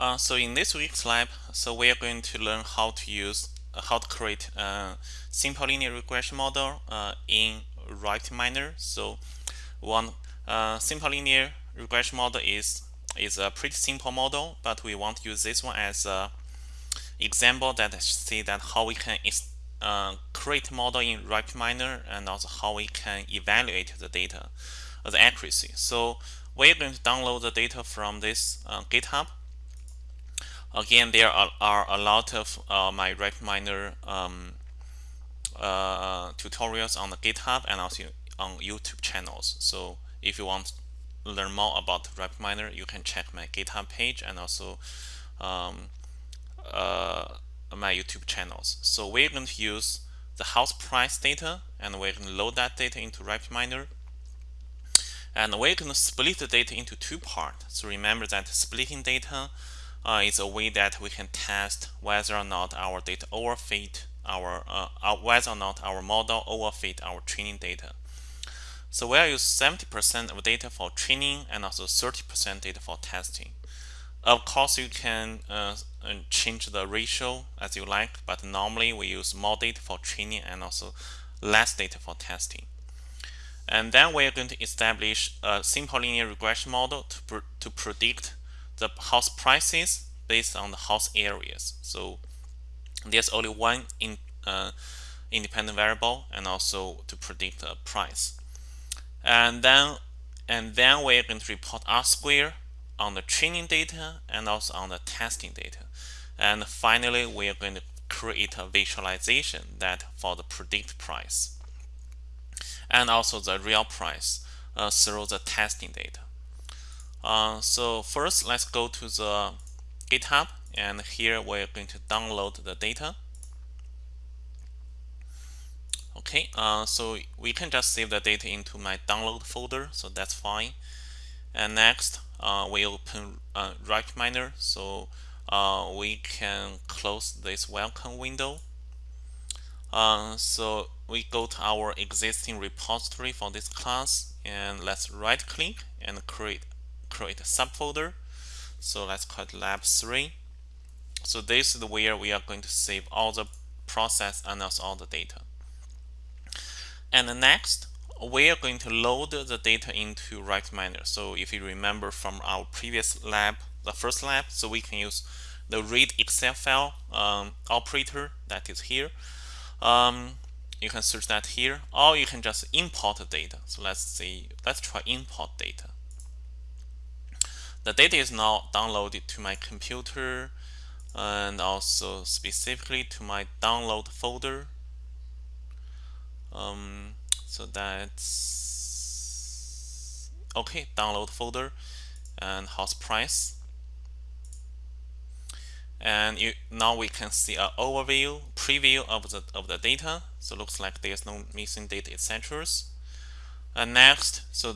Uh, so in this week's lab, so we are going to learn how to use uh, how to create a simple linear regression model uh, in RapidMiner. So one uh, simple linear regression model is is a pretty simple model, but we want to use this one as a example that see that how we can uh, create model in RapidMiner and also how we can evaluate the data, the accuracy. So we're going to download the data from this uh, GitHub. Again, there are, are a lot of uh, my RapidMiner um, uh, tutorials on the GitHub and also on YouTube channels. So if you want to learn more about RapidMiner, you can check my GitHub page and also um, uh, my YouTube channels. So we're going to use the house price data and we're going to load that data into RapidMiner. And we're going to split the data into two parts. So remember that splitting data uh, is a way that we can test whether or not our data overfit our uh, uh whether or not our model overfit our training data. So we'll use 70% of data for training and also 30% data for testing. Of course, you can uh, change the ratio as you like, but normally we use more data for training and also less data for testing. And then we're going to establish a simple linear regression model to, pr to predict the house prices based on the house areas. So there's only one in, uh, independent variable and also to predict the price. And then and then we're going to report R square on the training data and also on the testing data. And finally, we are going to create a visualization that for the predict price and also the real price uh, through the testing data. Uh, so first, let's go to the GitHub and here we're going to download the data. Okay, uh, so we can just save the data into my download folder, so that's fine. And next, uh, we open uh, RapidMiner, so uh, we can close this welcome window. Uh, so we go to our existing repository for this class, and let's right click and create create a subfolder. So let's call it lab 3. So this is where we are going to save all the process and also all the data. And next, we are going to load the data into RapidMiner. So if you remember from our previous lab, the first lab, so we can use the read Excel file um, operator that is here. Um, you can search that here, or you can just import the data. So let's see, let's try import data. The data is now downloaded to my computer and also specifically to my download folder. Um, so that's okay download folder and house price. And you, now we can see an overview preview of the of the data. So looks like there's no missing data etc and next so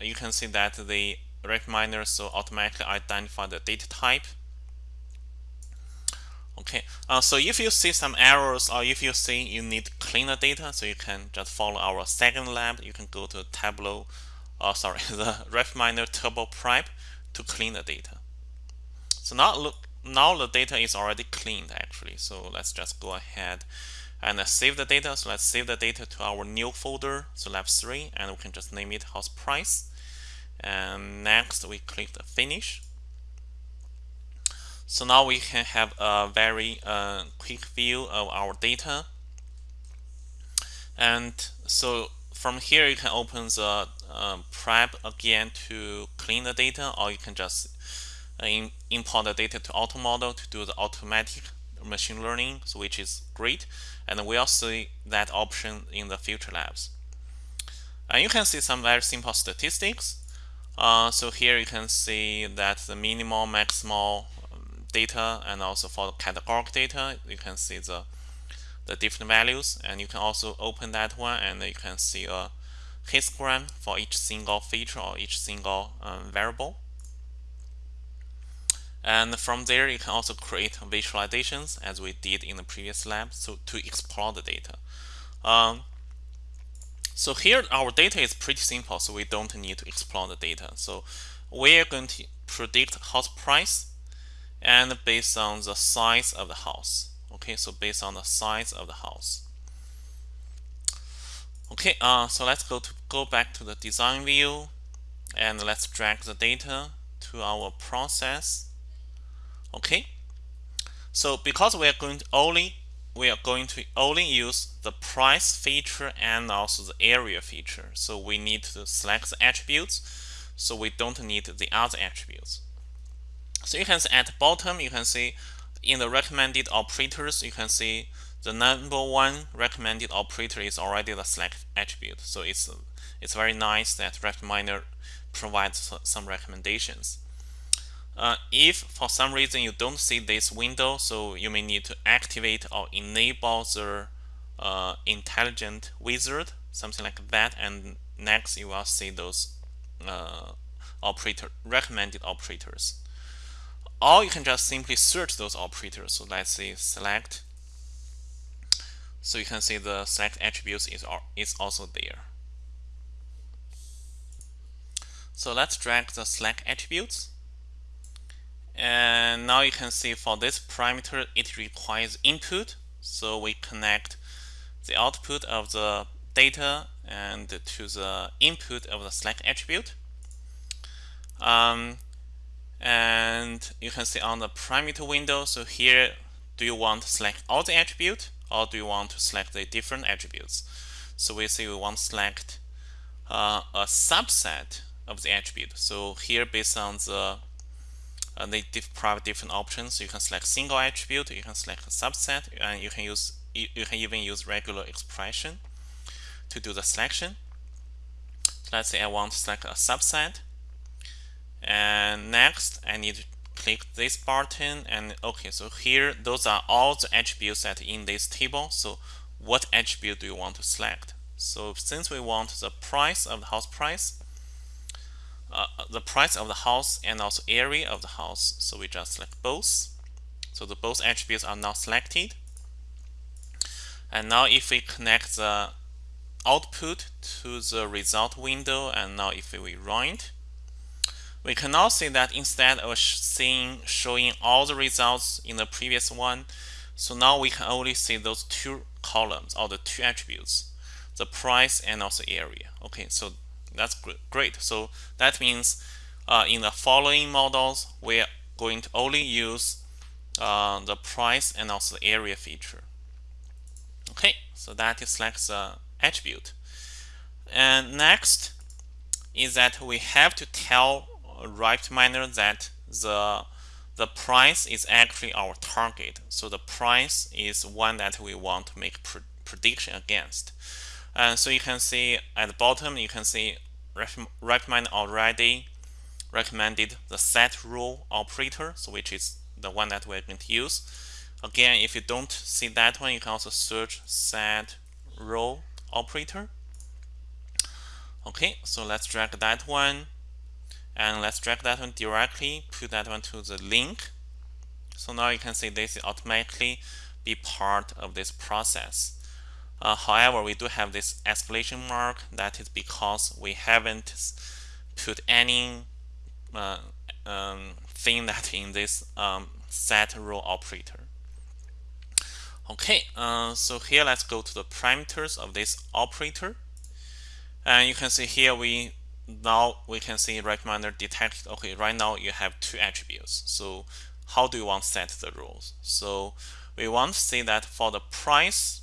you can see that the RapidMiner so automatically identify the data type Okay, uh, so if you see some errors or if you see you need cleaner data, so you can just follow our second lab. You can go to Tableau, uh, sorry, the RapidMiner Turbo Prep to clean the data. So now look, now the data is already cleaned actually. So let's just go ahead and uh, save the data. So let's save the data to our new folder, so lab 3, and we can just name it house price. And next we click the finish. So now we can have a very uh, quick view of our data. And so from here, you can open the uh, prep again to clean the data, or you can just uh, in, import the data to AutoModel to do the automatic machine learning, which is great. And we'll see that option in the future labs. And you can see some very simple statistics. Uh, so here you can see that the minimal, maximal, data and also for the categorical data you can see the the different values. And you can also open that one and you can see a histogram for each single feature or each single um, variable. And from there you can also create visualizations as we did in the previous lab so to explore the data. Um, so here our data is pretty simple so we don't need to explore the data. So we're going to predict house price and based on the size of the house. Okay so based on the size of the house. Okay uh, so let's go to go back to the design view and let's drag the data to our process. Okay so because we are going to only we are going to only use the price feature and also the area feature. So we need to select the attributes. So we don't need the other attributes. So you can see at the bottom you can see in the recommended operators you can see the number one recommended operator is already the select attribute. So it's it's very nice that RapidMiner provides some recommendations uh, if for some reason you don't see this window, so you may need to activate or enable the uh, intelligent wizard, something like that, and next you will see those uh, operator recommended operators. Or you can just simply search those operators. So let's say select. So you can see the select attributes is, is also there. So let's drag the select attributes and now you can see for this parameter it requires input. So we connect the output of the data and to the input of the select attribute. Um, and you can see on the parameter window so here do you want to select all the attribute or do you want to select the different attributes? So we say we want to select uh, a subset of the attribute. So here based on the uh, they provide different options. You can select single attribute, you can select a subset, and you can use you, you can even use regular expression to do the selection. Let's say I want to select a subset, and next I need to click this button and okay so here those are all the attributes that in this table so what attribute do you want to select so since we want the price of the house price uh, the price of the house and also area of the house. So we just select both. So the both attributes are now selected. And now if we connect the output to the result window and now if we run it, we can now see that instead of seeing showing all the results in the previous one, so now we can only see those two columns or the two attributes, the price and also area. Okay, so that's great. So that means uh, in the following models, we're going to only use uh, the price and also the area feature. Okay, so that is like the attribute. And next is that we have to tell RapidMiner that the the price is actually our target. So the price is one that we want to make pr prediction against. And so you can see at the bottom, you can see recommend already recommended the set role operator, so which is the one that we're going to use. Again, if you don't see that one, you can also search set role operator. Okay, so let's drag that one and let's drag that one directly, put that one to the link. So now you can see this automatically be part of this process. Uh, however, we do have this exclamation mark. That is because we haven't put any uh, um, thing that in this um, set role operator. Okay, uh, so here let's go to the parameters of this operator. And you can see here we now we can see RapidMiner detected. okay right now you have two attributes so how do you want to set the rules so we want to say that for the price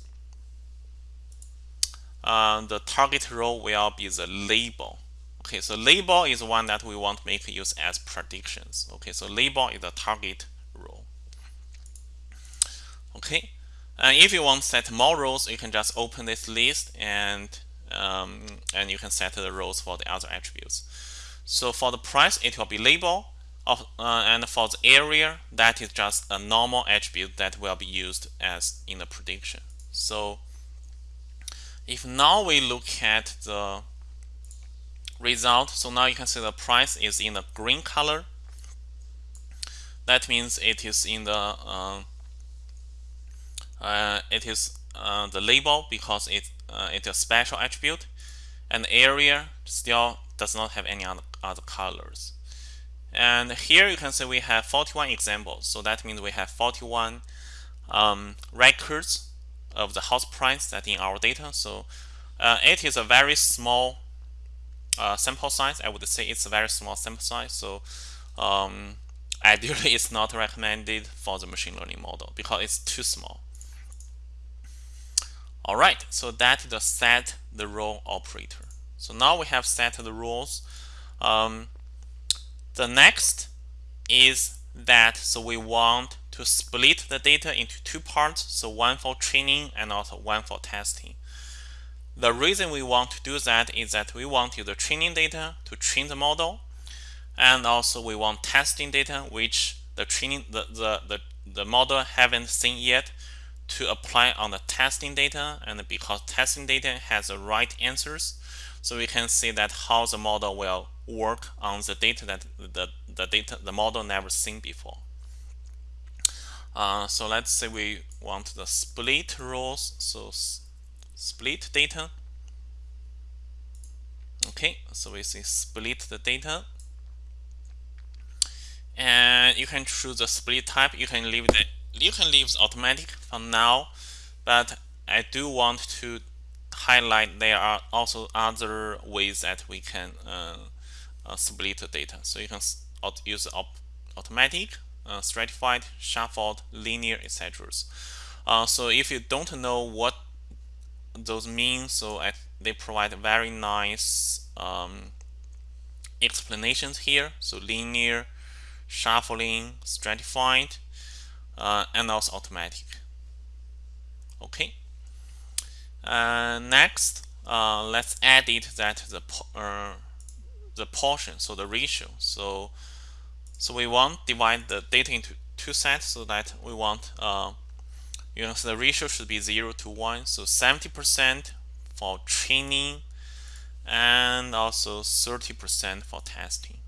uh, the target role will be the label. Okay, so label is one that we want to make use as predictions. Okay, so label is the target role. Okay, and if you want to set more rows, you can just open this list and um, and you can set the rows for the other attributes. So for the price, it will be label, of, uh, and for the area, that is just a normal attribute that will be used as in the prediction. So if now we look at the result, so now you can see the price is in the green color. That means it is in the uh, uh, it is uh, the label because it uh, it's a special attribute, and area still does not have any other, other colors. And here you can see we have 41 examples. So that means we have 41 um, records of the house price that in our data. So uh, it is a very small uh, sample size. I would say it's a very small sample size. So um, ideally, it's not recommended for the machine learning model because it's too small. All right, so that is the set the role operator. So now we have set the rules. Um, the next is that so we want to split the data into two parts, so one for training and also one for testing. The reason we want to do that is that we want the training data to train the model, and also we want testing data which the training the, the, the, the model haven't seen yet to apply on the testing data and because testing data has the right answers so we can see that how the model will work on the data that the, the data the model never seen before. Uh, so let's say we want the split rows so split data. Okay so we say split the data. And you can choose the split type. You can leave the you can leave automatic for now but I do want to highlight there are also other ways that we can uh, uh, split data so you can use automatic uh, stratified shuffled linear etc uh, so if you don't know what those mean so they provide very nice um, explanations here so linear shuffling stratified uh, and also automatic. Okay. Uh, next, uh, let's edit that the uh, the portion, so the ratio. So so we want divide the data into two sets, so that we want uh, you know so the ratio should be zero to one. So 70% for training and also 30% for testing.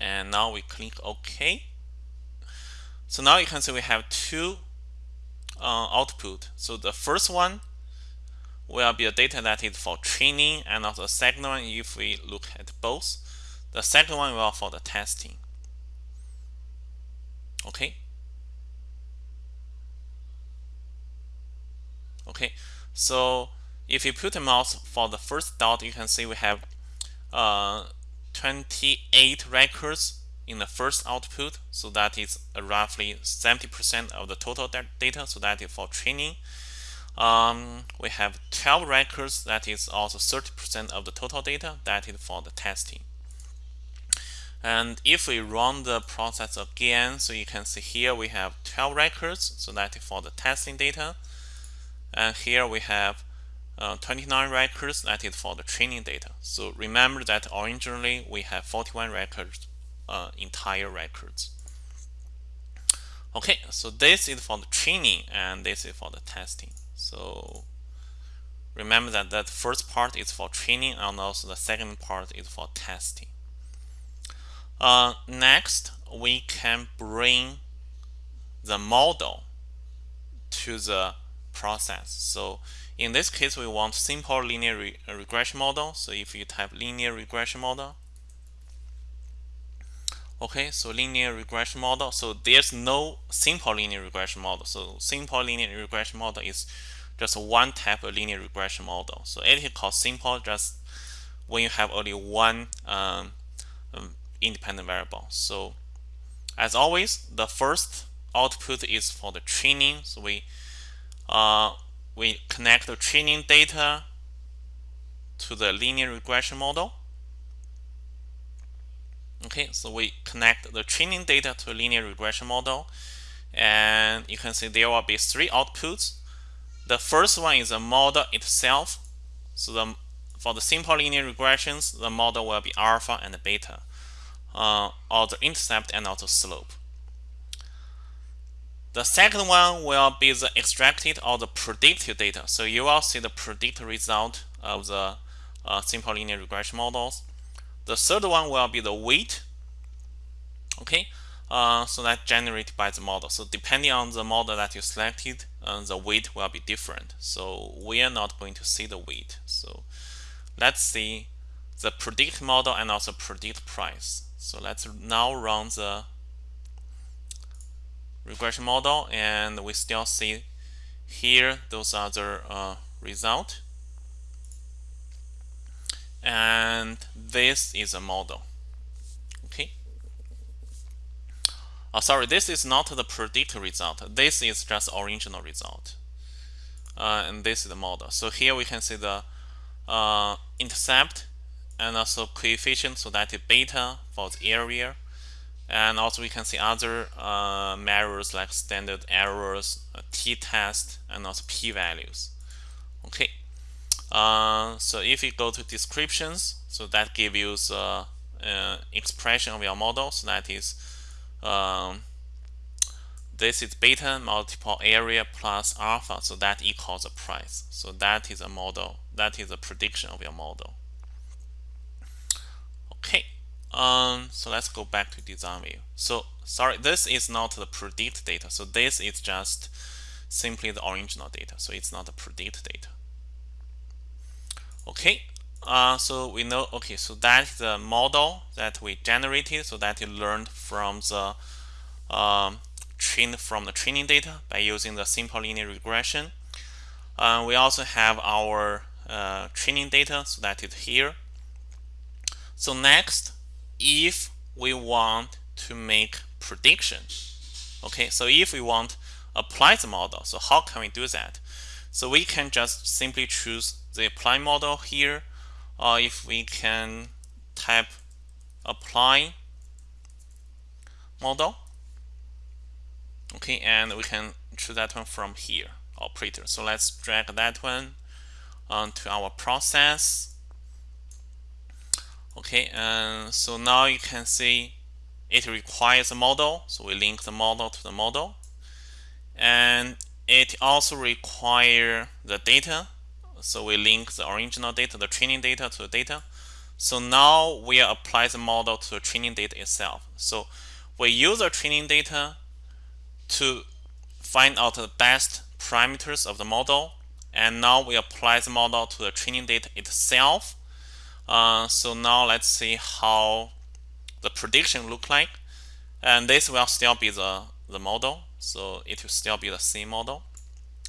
And now we click OK. So now you can see we have two uh, output. So the first one will be a data that is for training and also the second one if we look at both. The second one will for the testing. Okay. Okay. So if you put a mouse for the first dot, you can see we have uh, 28 records in the first output. So that is roughly 70% of the total data. So that is for training. Um, we have 12 records. That is also 30% of the total data. That is for the testing. And if we run the process again, so you can see here we have 12 records. So that is for the testing data. And here we have uh, 29 records. That is for the training data. So remember that originally we have 41 records uh, entire records. Okay, so this is for the training and this is for the testing. So remember that that first part is for training and also the second part is for testing. Uh, next, we can bring the model to the process. So in this case, we want simple linear re regression model. So if you type linear regression model, Okay, so linear regression model. So there's no simple linear regression model. So simple linear regression model is just one type of linear regression model. So it is called simple just when you have only one um, um, independent variable. So as always, the first output is for the training. So we uh, we connect the training data to the linear regression model. Okay, so we connect the training data to a linear regression model and you can see there will be three outputs. The first one is the model itself. So the, for the simple linear regressions, the model will be alpha and beta, uh, or the intercept and also slope. The second one will be the extracted or the predicted data. So you will see the predicted result of the uh, simple linear regression models. The third one will be the weight. Okay, uh, so that generated by the model. So depending on the model that you selected, uh, the weight will be different. So we are not going to see the weight. So let's see the predict model and also predict price. So let's now run the regression model and we still see here those are the uh, result and this is a model. Okay? Oh sorry this is not the predicted result. This is just original result. Uh, and this is the model. So here we can see the uh, intercept and also coefficient so that is beta for the area. And also we can see other uh, measures like standard errors uh, t-test and also p-values. Okay uh, so if you go to descriptions so that gives you the uh, expression of your model. So that is um, this is beta multiple area plus alpha. So that equals the price. So that is a model. That is a prediction of your model. Okay. Um, so let's go back to design view. So sorry this is not the predict data. So this is just simply the original data. So it's not the predict data okay uh, so we know okay so that's the model that we generated so that you learned from the um, trained from the training data by using the simple linear regression. Uh, we also have our uh, training data so that is here. So next if we want to make prediction okay so if we want apply the model so how can we do that? So we can just simply choose the apply model here or if we can type apply model. Okay and we can choose that one from here operator. So let's drag that one onto our process. Okay and so now you can see it requires a model so we link the model to the model. And it also require the data so we link the original data the training data to the data. So now we apply the model to the training data itself. So we use the training data to find out the best parameters of the model and now we apply the model to the training data itself. Uh, so now let's see how the prediction look like. And this will still be the the model. So it will still be the same model.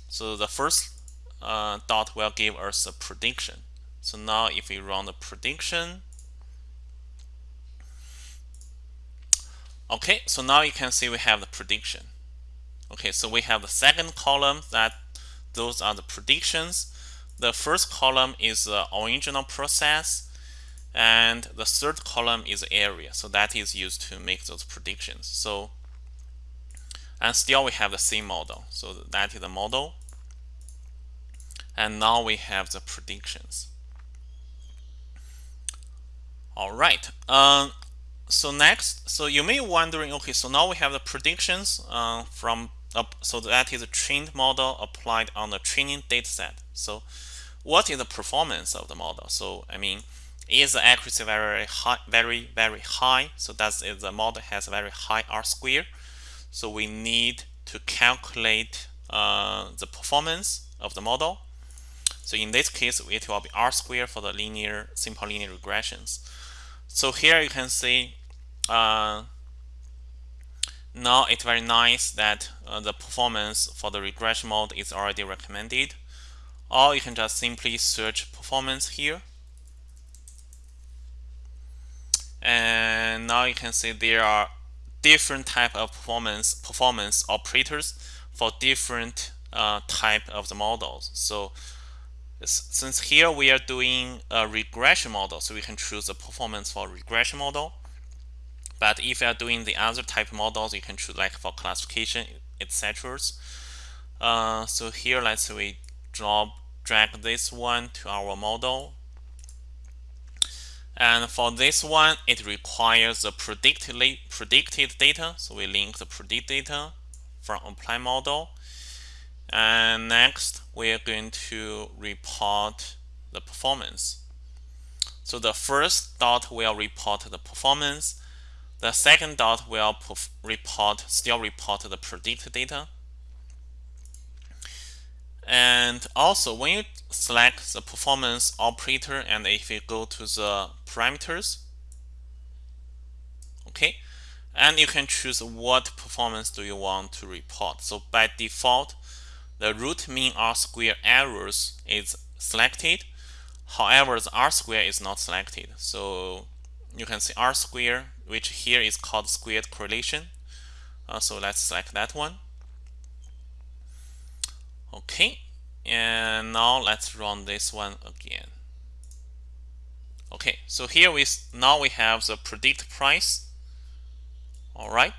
So the first uh, dot will give us a prediction. So now if we run the prediction okay so now you can see we have the prediction. Okay so we have the second column that those are the predictions. The first column is the original process and the third column is area. So that is used to make those predictions. So and still we have the same model. So that is the model and now we have the predictions. All right um, so next so you may be wondering okay so now we have the predictions uh, from uh, so that is a trained model applied on the training dataset. So what is the performance of the model? So I mean is the accuracy very high very very high? So that's if the model has a very high r square. So we need to calculate uh, the performance of the model so in this case it will be r square for the linear simple linear regressions. So here you can see uh, now it's very nice that uh, the performance for the regression mode is already recommended. Or you can just simply search performance here. And now you can see there are different type of performance performance operators for different uh, type of the models. So since here we are doing a regression model so we can choose a performance for regression model but if you are doing the other type models you can choose like for classification etc uh, so here let's say we drop drag this one to our model and for this one, it requires the predicted, predicted data. So we link the predict data from apply model. And next, we are going to report the performance. So the first dot will report the performance. The second dot will report still report the predicted data. And also when you select the performance operator and if you go to the parameters, okay and you can choose what performance do you want to report so by default the root mean r square errors is selected. However the r square is not selected. So you can see r square which here is called squared correlation. Uh, so let's select that one. Okay and now let's run this one again. Okay so here we now we have the predict price. All right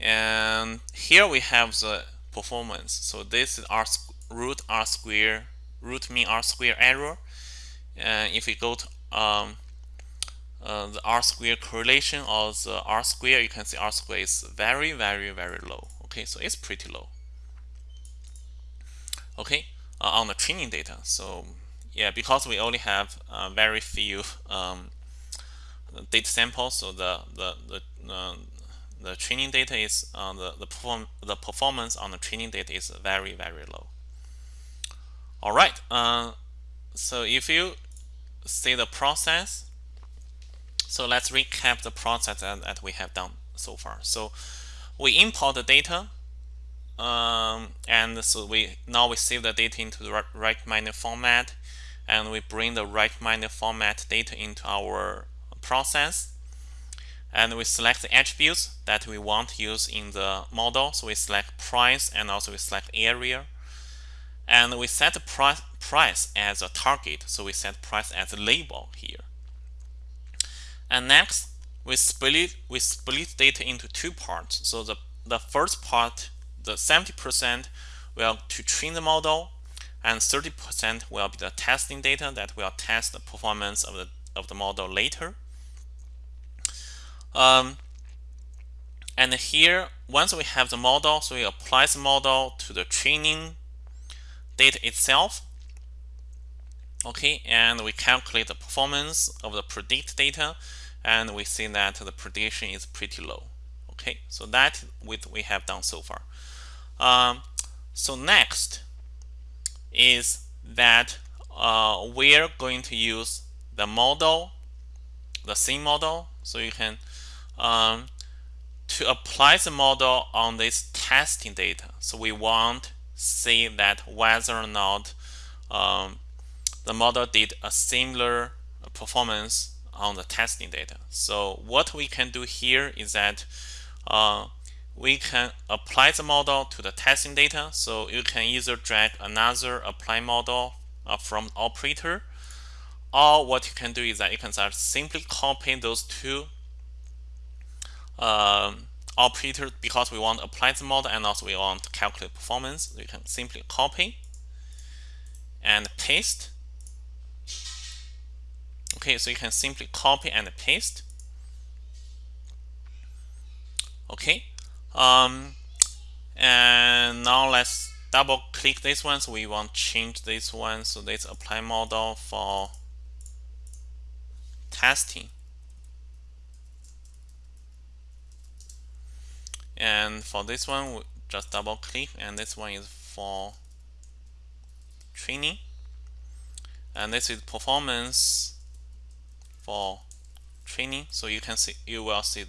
and here we have the performance. So this is r root r square root mean r square error. And if we go to um, uh, the r square correlation or the r square you can see r square is very very very low. Okay so it's pretty low. Okay uh, on the training data. So yeah because we only have uh, very few um, data samples so the the the, uh, the training data is the the perform the performance on the training data is very very low. All right uh, so if you see the process so let's recap the process that, that we have done so far. So we import the data um, and so we now we save the data into the RapidMiner format and we bring the RapidMiner format data into our process and we select the attributes that we want to use in the model. So we select price and also we select area. And we set the price price as a target. So we set price as a label here. And next we split we split data into two parts. So the the first part the 70% will to train the model and 30% will be the testing data that will test the performance of the of the model later um, and here once we have the model so we apply the model to the training data itself okay and we calculate the performance of the predict data and we see that the prediction is pretty low okay? So that what we have done so far. Um, so next is that uh, we're going to use the model the same model so you can um, to apply the model on this testing data so we want see that whether or not um, the model did a similar performance on the testing data. So what we can do here is that uh, we can apply the model to the testing data. So you can either drag another apply model uh, from operator or what you can do is that you can simply copy those two um, operator because we want to apply the model and also we want to calculate performance. We can simply copy and paste. Okay, so you can simply copy and paste. Okay, um, and now let's double click this one. So we want to change this one. So let's apply model for testing. And for this one we just double click and this one is for training. And this is performance for training. So you can see you will see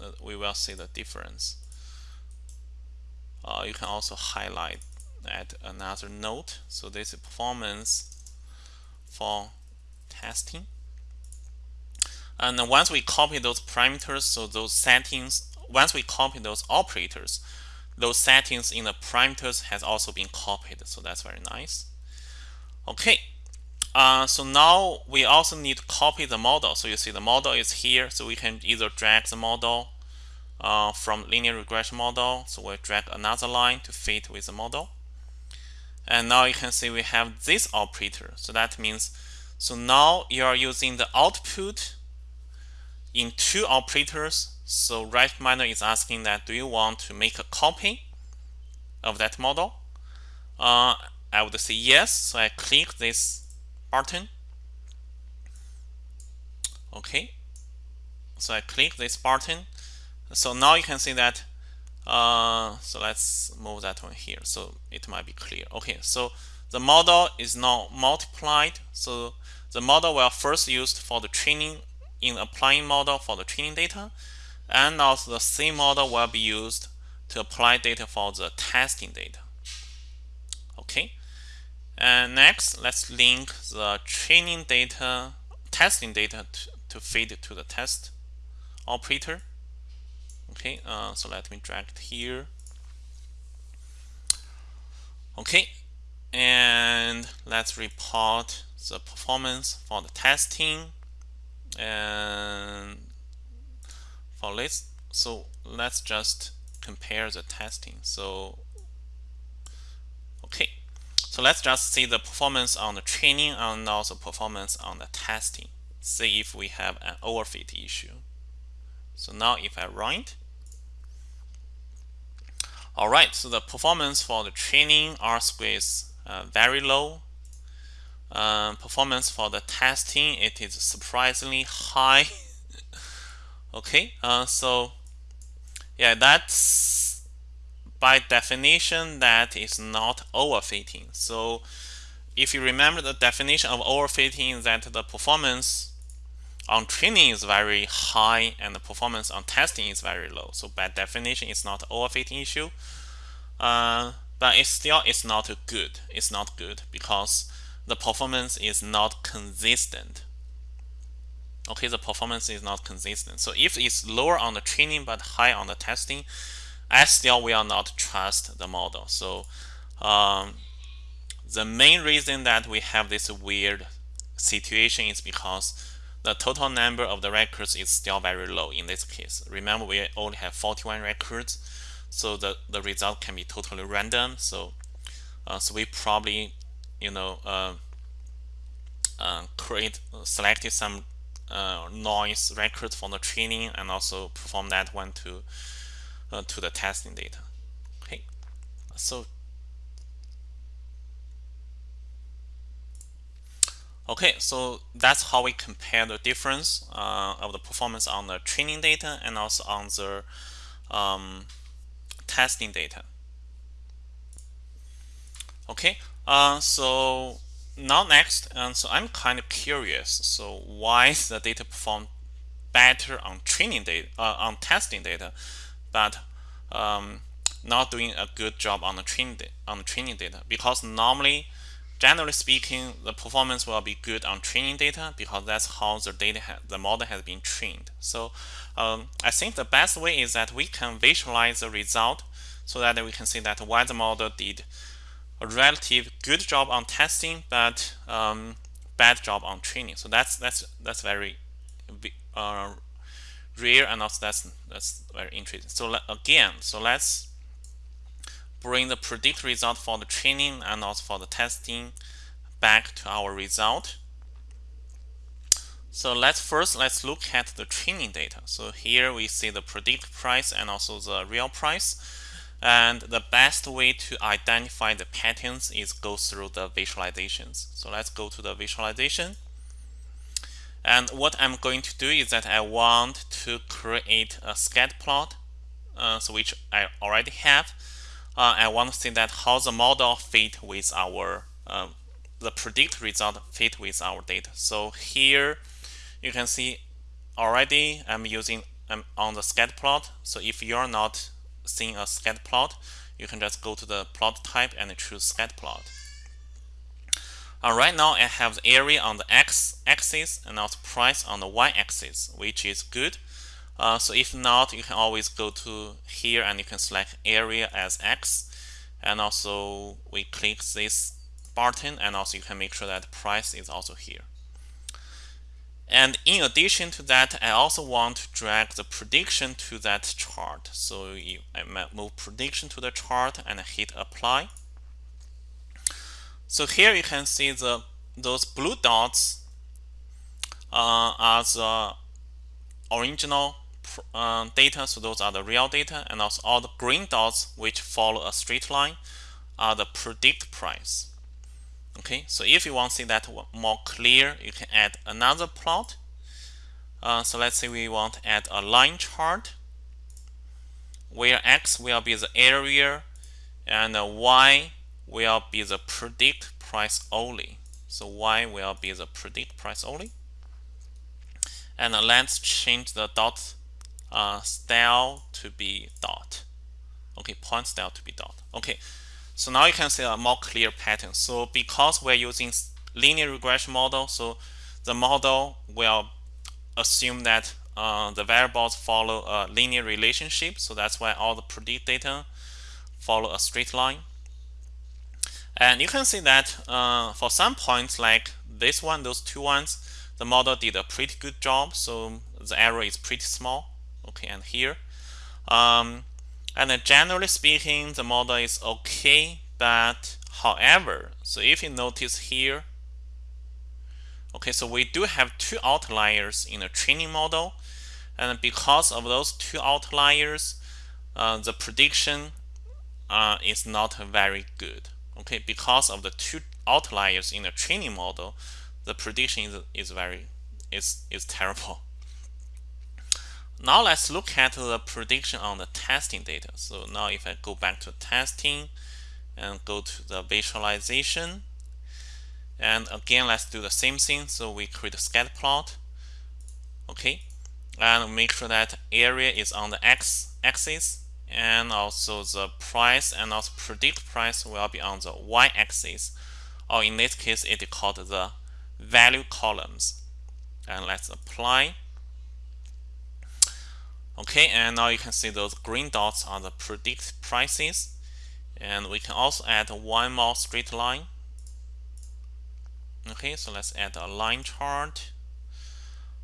uh, we will see the difference. Uh, you can also highlight at another note. So this is performance for testing. And once we copy those parameters so those settings once we copy those operators, those settings in the parameters has also been copied. So that's very nice. Okay. Uh, so now we also need to copy the model. So you see the model is here. So we can either drag the model uh, from linear regression model. So we'll drag another line to fit with the model. And now you can see we have this operator. So that means, so now you are using the output in two operators so RapidMiner is asking that do you want to make a copy of that model? Uh, I would say yes. So I click this button. Okay. So I click this button. So now you can see that. Uh, so let's move that one here. So it might be clear. Okay. So the model is now multiplied. So the model will first used for the training in applying model for the training data and also the same model will be used to apply data for the testing data. Okay, and next let's link the training data, testing data to, to feed to the test operator. Okay, uh, so let me drag it here. Okay, and let's report the performance for the testing and for this so let's just compare the testing. So okay. So let's just see the performance on the training and also performance on the testing. See if we have an overfit issue. So now if I run it alright so the performance for the training R square is uh, very low. Uh, performance for the testing it is surprisingly high okay uh, so yeah that's by definition that is not overfitting. So if you remember the definition of overfitting that the performance on training is very high and the performance on testing is very low. So by definition it's not overfitting issue. Uh, but it still is not good. It's not good because the performance is not consistent okay the performance is not consistent. So if it's lower on the training but high on the testing I still will not trust the model. So um, the main reason that we have this weird situation is because the total number of the records is still very low in this case. Remember we only have 41 records so the the result can be totally random. So uh, so we probably you know uh, uh, create selected some uh, noise records from the training and also perform that one to uh, to the testing data. Okay so. Okay so that's how we compare the difference uh, of the performance on the training data and also on the um, testing data. Okay uh, so now next and so I'm kind of curious so why the data perform better on training data uh, on testing data but um, not doing a good job on the training on the training data? Because normally generally speaking the performance will be good on training data because that's how the data the model has been trained. So um, I think the best way is that we can visualize the result so that we can see that why the model did a relative good job on testing, but um, bad job on training. So that's that's that's very uh, rare, and also that's that's very interesting. So again, so let's bring the predict result for the training and also for the testing back to our result. So let's first let's look at the training data. So here we see the predict price and also the real price. And the best way to identify the patterns is go through the visualizations. So let's go to the visualization. And what I'm going to do is that I want to create a scatter plot, uh, so which I already have. Uh, I want to see that how the model fit with our uh, the predict result fit with our data. So here you can see already I'm using I'm on the scatter plot. So if you're not seeing a scatter plot, you can just go to the plot type and choose scatter plot. Uh, right now I have the area on the x-axis and also price on the y-axis, which is good. Uh, so if not, you can always go to here and you can select area as x. And also we click this button and also you can make sure that price is also here. And in addition to that, I also want to drag the prediction to that chart. So I move prediction to the chart and hit apply. So here you can see the those blue dots uh, are the original uh, data. So those are the real data. And also all the green dots which follow a straight line are the predict price. Okay, so if you want to see that more clear, you can add another plot. Uh, so let's say we want to add a line chart where x will be the area and y will be the predict price only. So y will be the predict price only. And let's change the dot uh, style to be dot. Okay, point style to be dot. Okay, so now you can see a more clear pattern. So because we're using linear regression model, so the model will assume that uh, the variables follow a linear relationship. So that's why all the predict data follow a straight line. And you can see that uh, for some points like this one, those two ones, the model did a pretty good job. So the error is pretty small. Okay, and here. Um, and generally speaking, the model is okay. But however, so if you notice here, okay, so we do have two outliers in the training model. And because of those two outliers, uh, the prediction uh, is not very good. Okay, because of the two outliers in the training model, the prediction is, is very is is terrible. Now let's look at the prediction on the testing data. So now if I go back to testing and go to the visualization, and again let's do the same thing. So we create a scatter plot. Okay, and make sure that area is on the x axis and also the price and also predict price will be on the y-axis or in this case it is called the value columns and let's apply okay and now you can see those green dots are the predict prices. And we can also add one more straight line. Okay so let's add a line chart.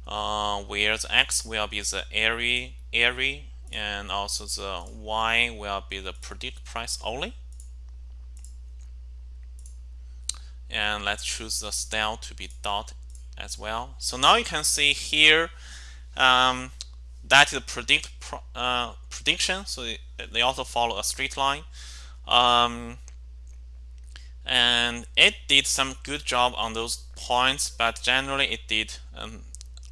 Uh, where the x will be the area area and also the y will be the predict price only. And let's choose the style to be dot as well. So now you can see here um, that is predict uh, prediction so they also follow a straight line. Um, and it did some good job on those points but generally it did an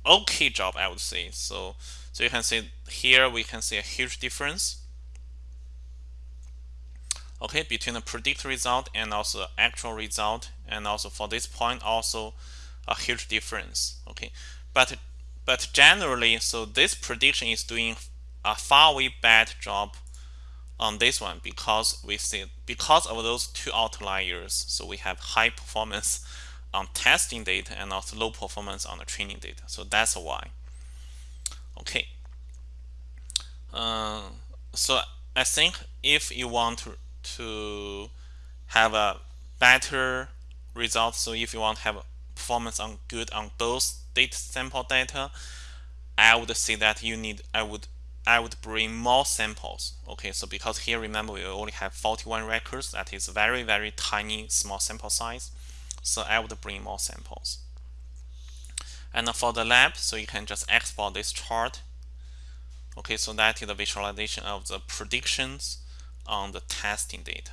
okay job I would say. So so you can see here we can see a huge difference. Okay between the predict result and also actual result and also for this point also a huge difference. Okay but but generally so this prediction is doing a far way bad job on this one because we see because of those two outliers. So we have high performance on testing data and also low performance on the training data. So that's why. Okay. Uh, so I think if you want to, to have a better result so if you want to have performance on good on both data sample data I would say that you need I would I would bring more samples. Okay so because here remember we only have 41 records that is very very tiny small sample size. So I would bring more samples. And for the lab so you can just export this chart. Okay so that is the visualization of the predictions on the testing data